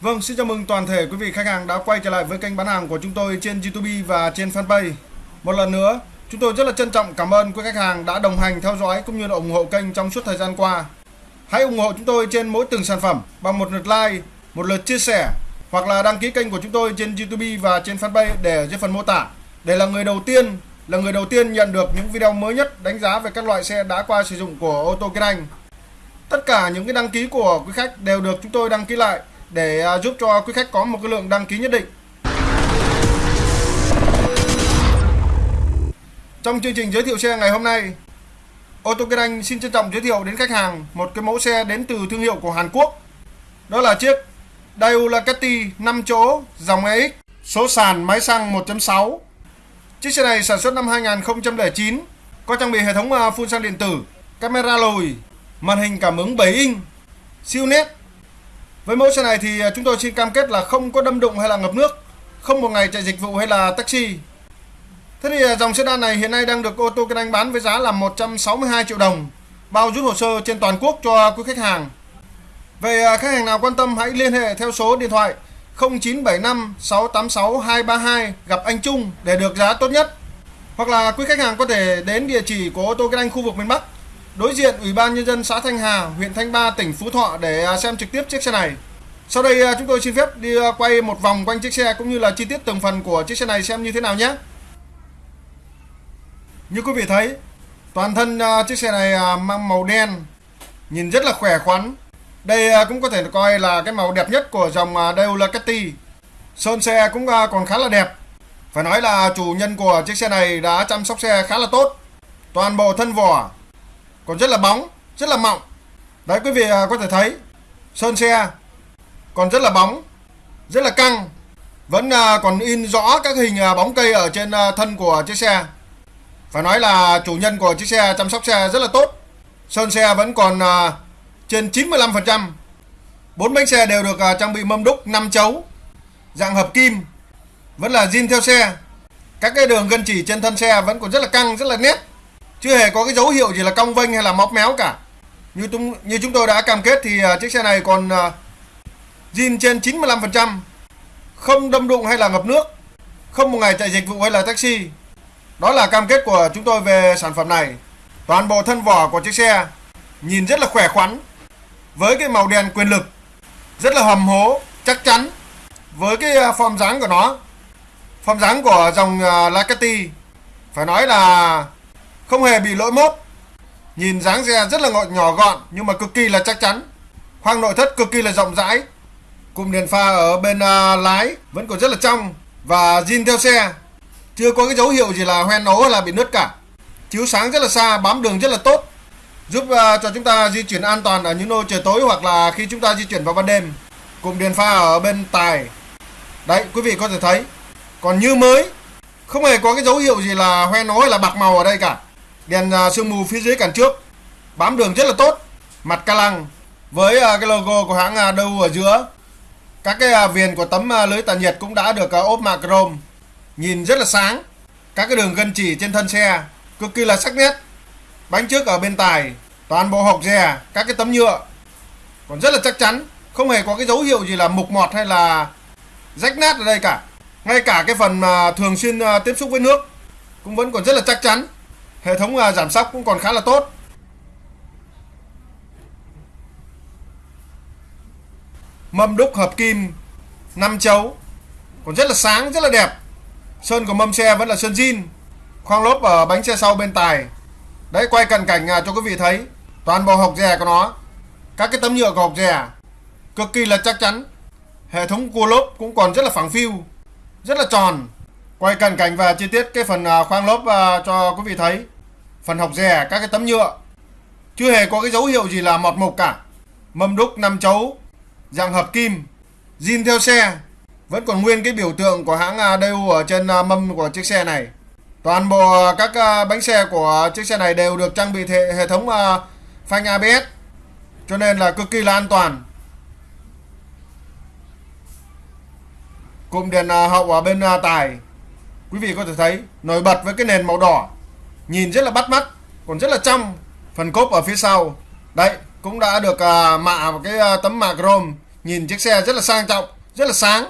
Vâng, xin chào mừng toàn thể quý vị khách hàng đã quay trở lại với kênh bán hàng của chúng tôi trên YouTube và trên fanpage. Một lần nữa, chúng tôi rất là trân trọng cảm ơn quý khách hàng đã đồng hành theo dõi cũng như là ủng hộ kênh trong suốt thời gian qua. Hãy ủng hộ chúng tôi trên mỗi từng sản phẩm bằng một lượt like, một lượt chia sẻ hoặc là đăng ký kênh của chúng tôi trên YouTube và trên fanpage để dưới phần mô tả để là người đầu tiên là người đầu tiên nhận được những video mới nhất đánh giá về các loại xe đã qua sử dụng của ô tô Kiên Anh. Tất cả những cái đăng ký của quý khách đều được chúng tôi đăng ký lại để à, giúp cho quý khách có một cái lượng đăng ký nhất định. Trong chương trình giới thiệu xe ngày hôm nay, ô tô Kiên Anh xin trân trọng giới thiệu đến khách hàng một cái mẫu xe đến từ thương hiệu của Hàn Quốc. Đó là chiếc Daewoo Lacetti 5 chỗ dòng EX số sàn máy xăng 1.6. Chiếc xe này sản xuất năm 2009, có trang bị hệ thống à, phun xăng điện tử, camera lùi, màn hình cảm ứng 7 inch, siêu nét. Với mẫu xe này thì à, chúng tôi xin cam kết là không có đâm đụng hay là ngập nước, không một ngày chạy dịch vụ hay là taxi. Thế thì à, dòng sedan này hiện nay đang được ô tô Kinh Anh bán với giá là 162 triệu đồng, bao rút hồ sơ trên toàn quốc cho quý khách hàng. Về à, khách hàng nào quan tâm hãy liên hệ theo số điện thoại 0975 686 232 gặp anh Trung để được giá tốt nhất. Hoặc là quý khách hàng có thể đến địa chỉ của ô tô Kinh Anh khu vực miền Bắc đối diện Ủy ban Nhân dân xã Thanh Hà, huyện Thanh Ba, tỉnh Phú Thọ để xem trực tiếp chiếc xe này. Sau đây à, chúng tôi xin phép đi à, quay một vòng quanh chiếc xe cũng như là chi tiết từng phần của chiếc xe này xem như thế nào nhé. Như quý vị thấy, toàn thân à, chiếc xe này mang màu đen, nhìn rất là khỏe khoắn, đây cũng có thể coi là cái màu đẹp nhất của dòng à, Daewoo Sơn xe cũng còn khá là đẹp. Phải nói là chủ nhân của chiếc xe này đã chăm sóc xe khá là tốt. Toàn bộ thân vỏ còn rất là bóng, rất là mọng. Đấy quý vị có thể thấy sơn xe còn rất là bóng, rất là căng. Vẫn à, còn in rõ các hình à, bóng cây ở trên à, thân của chiếc xe. Phải nói là chủ nhân của chiếc xe chăm sóc xe rất là tốt. Sơn xe vẫn còn trên 95%. Bốn bánh xe đều được uh, trang bị mâm đúc 5 chấu, dạng hợp kim, vẫn là zin theo xe. Các cái đường gân chỉ trên thân xe vẫn còn rất là căng, rất là nét. Chưa hề có cái dấu hiệu gì là cong vênh hay là móc méo cả. Như tung, như chúng tôi đã cam kết thì uh, chiếc xe này còn uh, zin trên 95%, không đâm đụng hay là ngập nước, không một ngày chạy dịch vụ hay là taxi. Đó là cam kết của chúng tôi về sản phẩm này. Toàn bộ thân vỏ của chiếc xe nhìn rất là khỏe khoắn, với cái màu đen quyền lực rất là hầm hố chắc chắn. Với cái à, form dáng của nó form dáng của dòng à, Lacati Lacetti phải nói là không hề bị lỗi mốt. Nhìn dáng xe rất là nhỏ gọn nhưng mà cực kỳ là chắc chắn. Khoang nội thất cực kỳ là rộng rãi cụm đèn pha ở bên uh, lái vẫn còn rất là trong và zin theo xe. Chưa có cái dấu hiệu gì là hoen ố hay là bị nứt cả. Chiếu sáng rất là xa bám đường rất là tốt giúp uh, cho chúng ta di chuyển an toàn ở những nơi trời tối hoặc là khi chúng ta di chuyển vào ban đêm. Cụm đèn pha ở bên tài. Đấy quý vị có thể thấy. Còn như mới không hề có cái dấu hiệu gì là hoen ố hay là bạc màu ở đây cả. Đèn uh, sương mù phía dưới cản trước. Bám đường rất là tốt. Mặt ca lăng với uh, cái logo của hãng uh, đâu ở giữa các cái à, viền của tấm à, lưới tản nhiệt cũng đã được à, ốp mạ chrome nhìn rất là sáng. Các cái đường gân chỉ trên thân xe, cực kỳ là sắc nét. Bánh trước ở bên tài, toàn bộ hộc dè, các cái tấm nhựa. Còn rất là chắc chắn, không hề có cái dấu hiệu gì là mục mọt hay là rách nát ở đây cả. Ngay cả cái phần mà thường xuyên tiếp xúc với nước cũng vẫn còn rất là chắc chắn. Hệ thống giảm sóc cũng còn khá là tốt. Mâm đúc hợp kim năm chấu. Còn rất là sáng rất là đẹp. Sơn của mâm xe vẫn là sơn zin khoang lốp ở bánh xe sau bên tài. Đấy quay cận cảnh à, cho quý vị thấy. Toàn bộ hộc rè của nó. Các cái tấm nhựa của hộc rè Cực kỳ là chắc chắn. Hệ thống cua lốp cũng còn rất là phẳng phiu Rất là tròn. Quay cận cảnh và chi tiết cái phần à, khoang lốp à, cho quý vị thấy. Phần hộc rè các cái tấm nhựa. Chưa hề có cái dấu hiệu gì là mọt mục cả. Mâm đúc năm chấu. Dạng hợp kim zin theo xe. Vẫn còn nguyên cái biểu tượng của hãng à, Daewoo ở trên à, mâm của chiếc xe này. Toàn bộ à, các bánh xe của chiếc xe này đều được trang bị hệ, thống phanh ABS cho nên là cực kỳ là an toàn. Cụm đèn hậu ở bên tài. Quý vị có thể thấy nổi bật với cái nền màu đỏ. Nhìn rất là bắt mắt còn rất là trong. Phần cốp ở phía sau. Đấy cũng đã được à, mạ một cái à, tấm mạ chrome. Nhìn chiếc xe rất là sang trọng, rất là sáng.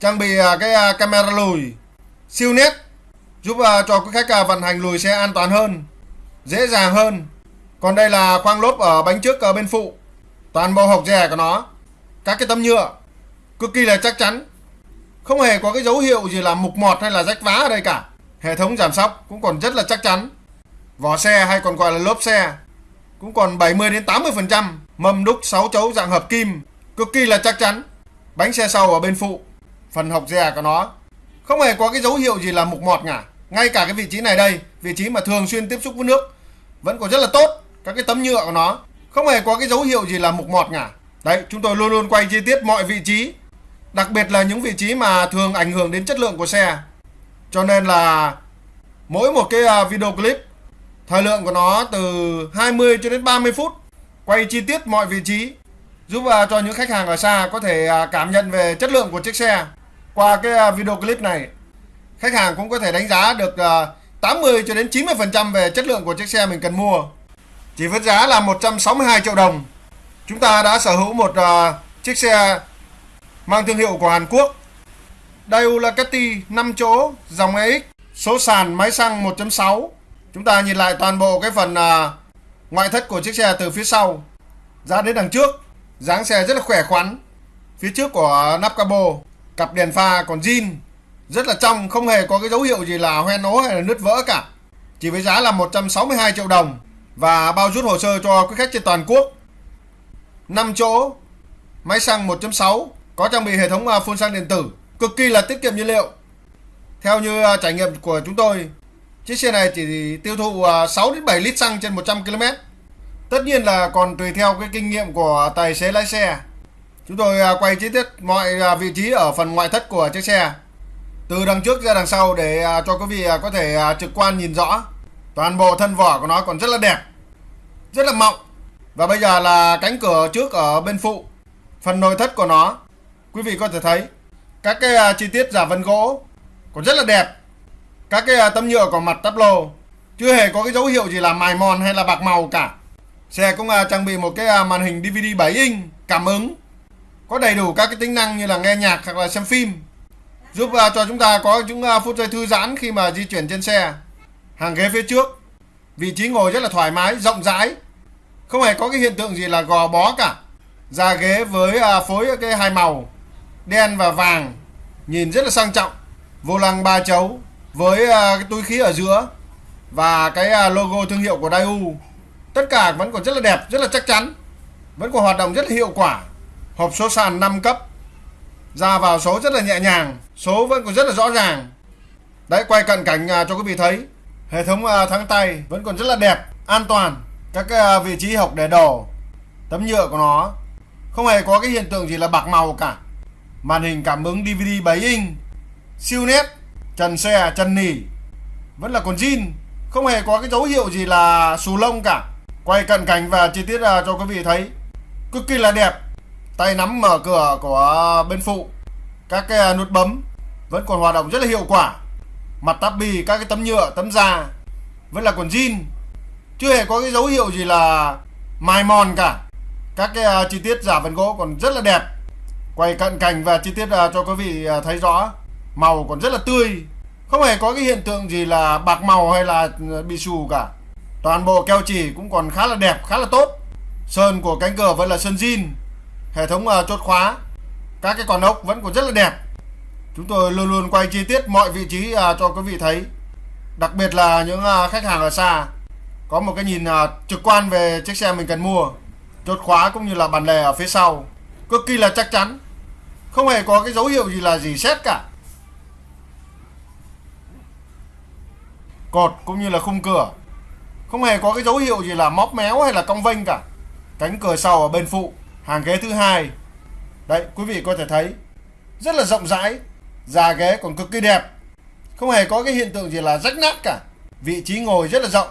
Trang bị à, cái camera lùi, siêu nét, giúp cho quý khách vận hành lùi xe an toàn hơn, dễ dàng hơn. Còn đây là khoang lốp ở bánh trước ở bên phụ. Toàn bộ hộc rè của nó, các cái tấm nhựa, cực kỳ là chắc chắn. Không hề có cái dấu hiệu gì là mục mọt hay là rách vá ở đây cả. Hệ thống giảm sóc cũng còn rất là chắc chắn. Vỏ xe hay còn gọi là lốp xe cũng còn 70 đến 80 phần trăm. Mâm đúc 6 chấu dạng hợp kim, cực kỳ là chắc chắn. Bánh xe sau ở bên phụ. Phần hộc dè của nó không hề có cái dấu hiệu gì là mục mọt cả ngay cả cái vị trí này đây, vị trí mà thường xuyên tiếp xúc với nước, vẫn còn rất là tốt. Các cái tấm nhựa của nó không hề có cái dấu hiệu gì là mục mọt cả đấy, chúng tôi luôn luôn quay chi tiết mọi vị trí, đặc biệt là những vị trí mà thường ảnh hưởng đến chất lượng của xe. Cho nên là mỗi một cái à, video clip thời lượng của nó từ 20 cho đến 30 phút quay chi tiết mọi vị trí giúp à, cho những khách hàng ở xa có thể à, cảm nhận về chất lượng của chiếc xe qua cái à, video clip này khách hàng cũng có thể đánh giá được 80 cho đến 90% về chất lượng của chiếc xe mình cần mua chỉ với giá là 162 triệu đồng chúng ta đã sở hữu một chiếc xe mang thương hiệu của Hàn Quốc. Daewoo Ducati 5 chỗ dòng EX, số sàn máy xăng 1.6. Chúng ta nhìn lại toàn bộ cái phần à, ngoại thất của chiếc xe từ phía sau ra đến đằng trước. dáng xe rất là khỏe khoắn. Phía trước của nắp capo, cặp đèn pha còn zin, rất là trong, không hề có cái dấu hiệu gì là hoen ố hay là nứt vỡ cả. Chỉ với giá là 162 triệu đồng và bao rút hồ sơ cho quý khách trên toàn quốc. 5 chỗ, máy xăng 1.6 có trang bị hệ thống à, phun xăng điện tử, cực kỳ là tiết kiệm nhiên liệu. Theo như à, trải nghiệm của chúng tôi, chiếc xe này chỉ tiêu thụ à, 6 đến 7 lít xăng trên 100 km. Tất nhiên là còn tùy theo cái kinh nghiệm của tài xế lái xe. Chúng tôi à, quay chi tiết mọi à, vị trí ở phần ngoại thất của chiếc xe. Từ đằng trước ra đằng sau để cho quý vị có thể trực quan nhìn rõ. Toàn bộ thân vỏ của nó còn rất là đẹp. Rất là mọng. Và bây giờ là cánh cửa trước ở bên phụ. Phần nội thất của nó quý vị có thể thấy các cái chi tiết giả vân gỗ còn rất là đẹp các cái à, tấm nhựa của mặt tắp lô. Chưa hề có cái dấu hiệu gì là mài mòn hay là bạc màu cả. Xe cũng à, trang bị một cái à, màn hình DVD 7 inch, cảm ứng. Có đầy đủ các cái tính năng như là nghe nhạc hoặc là xem phim. Giúp cho chúng ta có những phút giây thư giãn khi mà di chuyển trên xe. Hàng ghế phía trước. Vị trí ngồi rất là thoải mái, rộng rãi. Không hề có cái hiện tượng gì là gò bó cả. Da ghế với phối cái hai màu, đen và vàng. Nhìn rất là sang trọng. Vô lăng ba chấu với à, cái túi khí ở giữa và cái à, logo thương hiệu của Daewoo, tất cả vẫn còn rất là đẹp, rất là chắc chắn, vẫn còn hoạt động rất là hiệu quả. Hộp số sàn 5 cấp, ra vào số rất là nhẹ nhàng, số vẫn còn rất là rõ ràng. Đấy, quay cận cảnh à, cho quý vị thấy, hệ thống thắng tay vẫn còn rất là đẹp, an toàn. Các cái vị trí học để đồ, tấm nhựa của nó không hề có cái hiện tượng gì là bạc màu cả. Màn hình cảm ứng DVD 7 inch, siêu nét trần xe à, trần nỉ vẫn là còn zin không hề có cái dấu hiệu gì là xù lông cả. Quay cận cảnh và chi tiết ra cho quý vị thấy. Cực kỳ là đẹp. Tay nắm mở cửa của bên phụ. Các cái à, nút bấm vẫn còn hoạt động rất là hiệu quả. Mặt tắp bì các cái tấm nhựa, tấm da vẫn là còn zin chưa hề có cái dấu hiệu gì là mài mòn cả. Các cái chi tiết giả vân gỗ còn rất là đẹp. Quay cận cảnh và chi tiết cho quý vị thấy rõ màu còn rất là tươi. Không hề có cái hiện tượng gì là bạc màu hay là ờ, bị xù cả. Toàn bộ keo chỉ cũng còn khá là đẹp khá là tốt. Sơn của cánh cửa vẫn là sơn zin hệ thống uh, chốt khóa. Các cái con ốc vẫn còn rất là đẹp. Chúng tôi luôn luôn quay chi tiết mọi vị trí ờ, cho quý vị thấy. Đặc biệt là những khách hàng ở xa. Có một cái nhìn trực quan về chiếc xe mình cần mua. Chốt khóa cũng như là bàn lề ở phía sau. Cực kỳ là chắc chắn. Không hề có cái dấu hiệu gì là gì xét cả. Cột cũng như là khung cửa. Không hề có cái dấu hiệu gì là móc méo hay là cong vênh cả. Cánh cửa sau ở bên phụ, hàng ghế thứ hai. Đấy, quý vị có thể thấy, rất là rộng rãi già ghế còn cực kỳ đẹp. Không hề có cái hiện tượng gì là rách nát cả. Vị trí ngồi rất là rộng,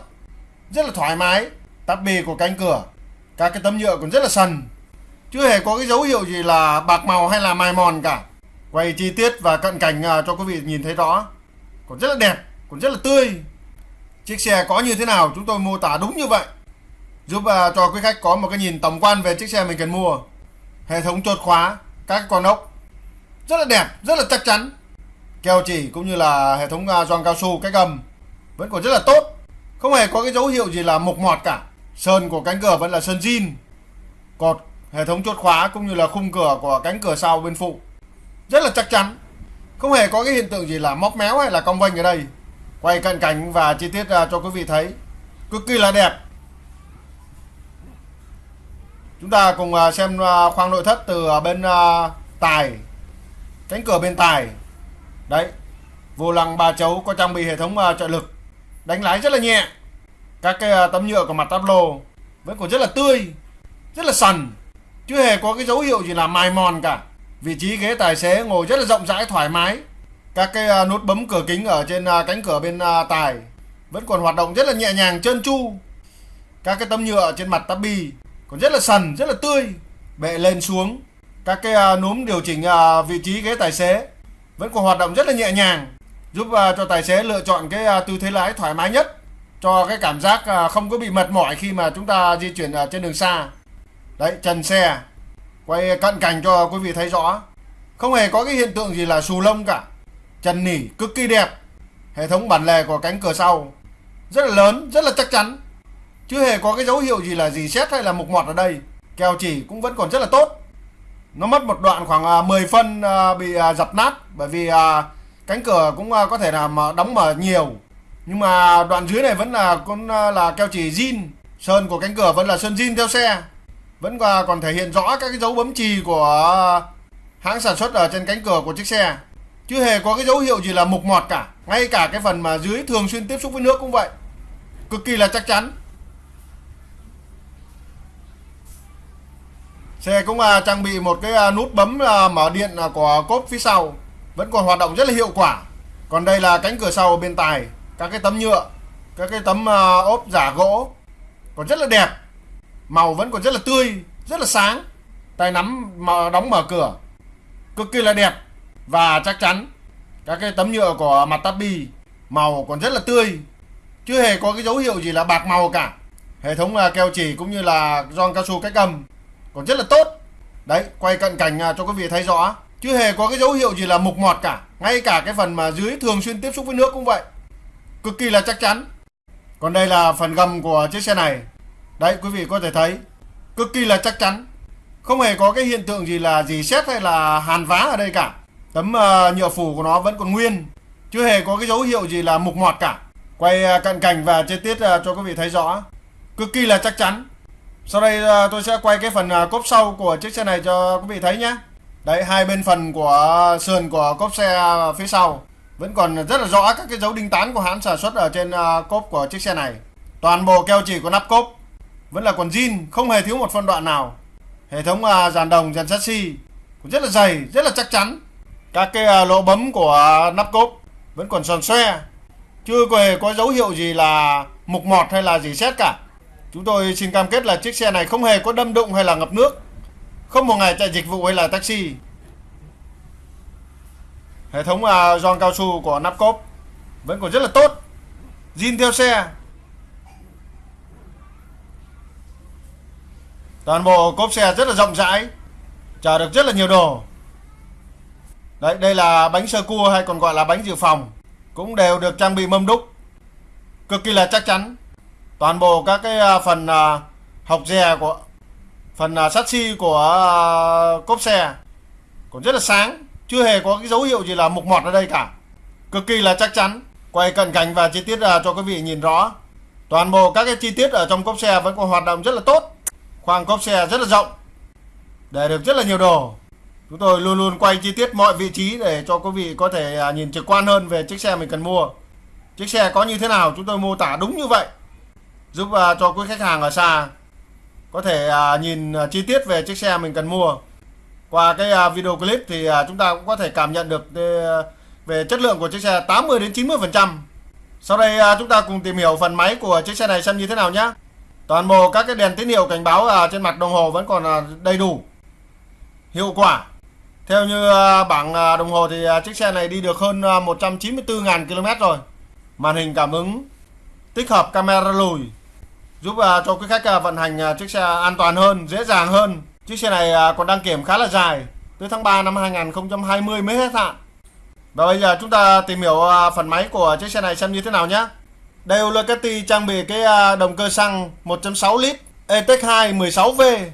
rất là thoải mái, tắp bì của cánh cửa. Các cái tấm nhựa còn rất là sần. Chưa hề có cái dấu hiệu gì là bạc màu hay là mài mòn cả. Quay chi tiết và cận cảnh à, cho quý vị nhìn thấy rõ còn rất là đẹp, còn rất là tươi chiếc xe có như thế nào chúng tôi mô tả đúng như vậy. Giúp uh, cho quý khách có một cái nhìn tổng quan về chiếc xe mình cần mua. Hệ thống chốt khóa các con ốc. Rất là đẹp rất là chắc chắn. Keo chỉ cũng như là hệ thống uh, gioăng cao su cách âm vẫn còn rất là tốt. Không hề có cái dấu hiệu gì là mục mọt cả. Sơn của cánh cửa vẫn là sơn zin. Cột hệ thống chốt khóa cũng như là khung cửa của cánh cửa sau bên phụ. Rất là chắc chắn. Không hề có cái hiện tượng gì là móc méo hay là cong vênh ở đây quay cận cảnh và chi tiết ra cho quý vị thấy. Cực kỳ là đẹp. Chúng ta cùng à, xem à, khoang nội thất từ bên tài, cánh cửa bên tài. Đấy, vô lăng ba chấu có trang bị hệ thống trợ lực, đánh lái rất là nhẹ. Các cái tấm nhựa của mặt táp lô vẫn còn rất là tươi, rất là sần, chưa hề có cái dấu hiệu gì là mài mòn cả. Vị trí ghế tài xế ngồi rất là rộng rãi, thoải mái các cái à, nút bấm cửa kính ở trên à, cánh cửa bên à, tài vẫn còn hoạt động rất là nhẹ nhàng, trơn tru. Các cái tấm nhựa trên mặt tabi còn rất là sần, rất là tươi, bệ lên xuống. Các cái núm điều chỉnh vị trí ghế tài xế vẫn còn hoạt động rất là nhẹ nhàng, giúp cho tài xế lựa chọn cái tư thế lái thoải mái nhất, cho cái cảm giác không có bị mệt mỏi khi mà chúng ta di chuyển ở trên đường xa. Đấy, trần xe, quay cận cảnh cho quý vị thấy rõ. Không hề có cái hiện tượng gì là xù lông cả chân nỉ cực kỳ đẹp. Hệ thống bản lề của cánh cửa sau rất là lớn, rất là chắc chắn. Chưa hề có cái dấu hiệu gì là gì xét hay là mục mọt ở đây. Keo chỉ cũng vẫn còn rất là tốt. Nó mất một đoạn khoảng à, 10 phân à, bị à, dập nát, bởi vì cánh cửa cũng có thể là đóng mở nhiều. Nhưng mà đoạn dưới này vẫn là con là keo chỉ zin. Sơn của cánh cửa vẫn là sơn zin theo xe. Vẫn còn thể hiện rõ các cái dấu bấm chì của hãng sản xuất ở trên cánh cửa của chiếc xe chưa hề có cái dấu hiệu gì là mục mọt cả. Ngay cả cái phần mà dưới thường xuyên tiếp xúc với nước cũng vậy. Cực kỳ là chắc chắn. Xe cũng à, trang bị một cái à, nút bấm à, mở điện à, của cốp phía sau. Vẫn còn hoạt động rất là hiệu quả. Còn đây là cánh cửa sau bên tài các cái tấm nhựa các cái tấm à, ốp giả gỗ còn rất là đẹp. Màu vẫn còn rất là tươi rất là sáng. Tay nắm mà đóng mở cửa. Cực kỳ là đẹp và chắc chắn các cái tấm nhựa của mặt tabi màu còn rất là tươi, chưa hề có cái dấu hiệu gì là bạc màu cả. Hệ thống à, keo chỉ cũng như là gioăng cao su cách âm còn rất là tốt. Đấy, quay cận cảnh à, cho quý vị thấy rõ, chưa hề có cái dấu hiệu gì là mục mọt cả. Ngay cả cái phần mà dưới thường xuyên tiếp xúc với nước cũng vậy. Cực kỳ là chắc chắn. Còn đây là phần gầm của chiếc xe này. Đấy, quý vị có thể thấy, cực kỳ là chắc chắn. Không hề có cái hiện tượng gì là gì xét hay là hàn vá ở đây cả tấm uh, nhựa phủ của nó vẫn còn nguyên chưa hề có cái dấu hiệu gì là mục mọt cả. Quay uh, cận cảnh và chi tiết uh, cho quý vị thấy rõ. Cực kỳ là chắc chắn. Sau đây uh, tôi sẽ quay cái phần uh, cốp sau của chiếc xe này cho quý vị thấy nhé. Đấy hai bên phần của sườn của cốp xe phía sau vẫn còn rất là rõ các cái dấu đinh tán của hãng sản xuất ở trên cốp của chiếc xe này. Toàn bộ keo chỉ của nắp cốp vẫn là còn zin không hề thiếu một phân đoạn nào. Hệ thống dàn đồng dàn chassis cũng rất là dày rất là chắc chắn các cái à, lỗ bấm của nắp cốp vẫn còn sòn xoe. Chưa hề có dấu hiệu gì là mục mọt hay là gì xét cả. Chúng tôi xin cam kết là chiếc xe này không hề có đâm đụng hay là ngập nước. Không một ngày chạy dịch vụ hay là taxi. Hệ thống à, giòn cao su của nắp cốp vẫn còn rất là tốt. Zin theo xe. Toàn bộ cốp xe rất là rộng rãi chở được rất là nhiều đồ đấy, đây là bánh sơ cua hay còn gọi là bánh dự phòng. Cũng đều được trang bị mâm đúc. Cực kỳ là chắc chắn. Toàn bộ các cái à, phần à, học dè của, phần à, sắt xi của cốp xe còn rất là sáng. Chưa hề có cái dấu hiệu gì là mục mọt ở đây cả. Cực kỳ là chắc chắn. Quay cận cảnh và chi tiết cho quý vị nhìn rõ. Toàn bộ các cái chi tiết ở trong cốp xe vẫn còn hoạt động rất là tốt. Khoang cốp xe rất là rộng. Để được rất là nhiều đồ chúng tôi luôn luôn quay chi tiết mọi vị trí để cho quý vị có thể à, nhìn trực quan hơn về chiếc xe mình cần mua. Chiếc xe có như thế nào chúng tôi mô tả đúng như vậy, giúp à, cho quý khách hàng ở xa có thể à, nhìn chi tiết về chiếc xe mình cần mua. Qua cái video clip thì chúng ta cũng có thể cảm nhận được ờ, về chất lượng của chiếc xe 80 đến 90 phần trăm. Sau đây chúng ta cùng tìm hiểu phần máy của chiếc xe này xem như thế nào nhé. Toàn bộ các cái đèn tín hiệu cảnh báo trên mặt đồng hồ vẫn còn đầy đủ, hiệu quả theo như à, bảng à, đồng hồ thì à, chiếc xe này đi được hơn 194.000 km rồi. Màn hình cảm ứng tích hợp camera lùi giúp cho quý khách vận hành chiếc xe an toàn hơn, dễ dàng hơn Chiếc xe này còn đăng kiểm khá là dài, tới tháng 3 năm 2020 mới hết hạn. Và bây giờ chúng ta tìm hiểu phần máy của chiếc xe này xem như thế nào nhé. Đây Ducati trang bị cái động cơ xăng 1.6 lít ETEC 2 16V,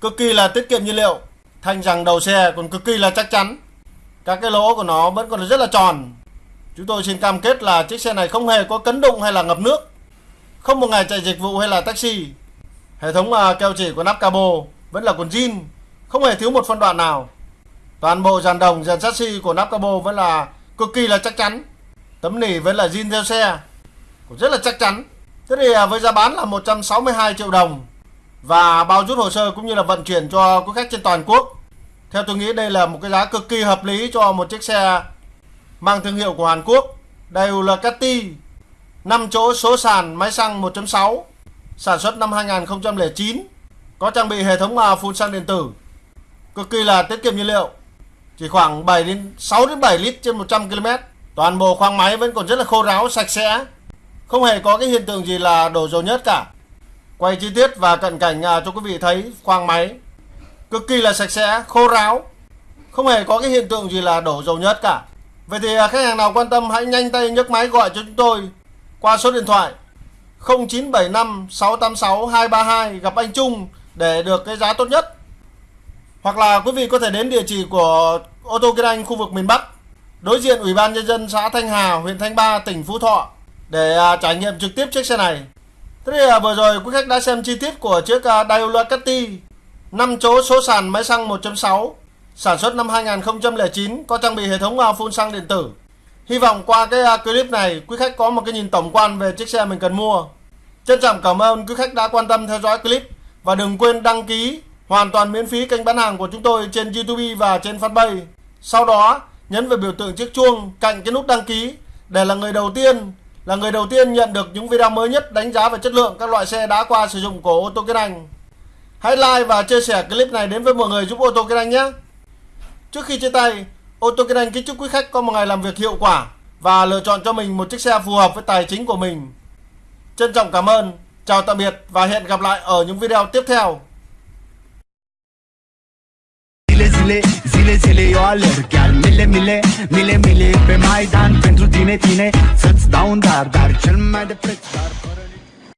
cực kỳ là tiết kiệm nhiên liệu. Thanh rằng đầu xe còn cực kỳ là chắc chắn. Các cái lỗ của nó vẫn còn rất là tròn. Chúng tôi xin cam kết là chiếc xe này không hề có cấn đụng hay là ngập nước. Không một ngày chạy dịch vụ hay là taxi. Hệ thống à, keo chỉ của nắp cabo vẫn là còn jean không hề thiếu một phân đoạn nào. Toàn bộ dàn đồng, dàn chassis của nắp cabo vẫn là cực kỳ là chắc chắn. Tấm nỉ vẫn là zin theo xe, cũng rất là chắc chắn. Thế thì à, với giá bán là 162 triệu đồng và bao rút hồ sơ cũng như là vận chuyển cho quý khách trên toàn quốc. Theo tôi nghĩ đây là một cái giá cực kỳ hợp lý cho một chiếc xe mang thương hiệu của Hàn Quốc. Đây là Cati 5 chỗ số sàn máy xăng 1.6 sản xuất năm 2009 có trang bị hệ thống phun xăng điện tử cực kỳ là tiết kiệm nhiên liệu, chỉ khoảng 7 đến 6 đến 7 lít trên 100 km toàn bộ khoang máy vẫn còn rất là khô ráo, sạch sẽ, không hề có cái hiện tượng gì là đổ dầu nhớt cả quay chi tiết và cận cảnh à, cho quý vị thấy khoang máy cực kỳ là sạch sẽ khô ráo không hề có cái hiện tượng gì là đổ dầu nhớt cả vậy thì à, khách hàng nào quan tâm hãy nhanh tay nhấc máy gọi cho chúng tôi qua số điện thoại 0975 686 232 gặp anh Trung để được cái giá tốt nhất. Hoặc là quý vị có thể đến địa chỉ của ô tô Kiên Anh khu vực miền Bắc, đối diện Ủy ban nhân dân xã Thanh Hà, huyện Thanh Ba, tỉnh Phú Thọ để à, trải nghiệm trực tiếp chiếc xe này. Thế thì à, vừa rồi quý khách đã xem chi tiết của chiếc à, Daewoo Catty 5 chỗ số sàn máy xăng 1.6 sản xuất năm 2009 có trang bị hệ thống à, phun xăng điện tử. Hy vọng qua cái à, clip này quý khách có một cái nhìn tổng quan về chiếc xe mình cần mua. Trân trọng cảm ơn quý khách đã quan tâm theo dõi clip. Và đừng quên đăng ký hoàn toàn miễn phí kênh bán hàng của chúng tôi trên YouTube và trên fanpage. Sau đó nhấn vào biểu tượng chiếc chuông cạnh cái nút đăng ký để là người đầu tiên là người đầu tiên nhận được những video mới nhất đánh giá về chất lượng các loại xe đã qua sử dụng của ô tô Kiên Anh. Hãy like và chia sẻ clip này đến với mọi người giúp ô tô Kiên Anh nhé. Trước khi chia tay, ô tô Kiên Anh kính chúc quý khách có một ngày làm việc hiệu quả và lựa chọn cho mình một chiếc xe phù hợp với tài chính của mình. Trân trọng cảm ơn. Chào tạm biệt và hẹn gặp lại ở những video tiếp theo. Zile, zile, zile eu alerg. Chiar mile, mile, mile, mile Pe Maidan pentru tine, tine. Să-ți dau un dar, dar cel mai de preț Dar fără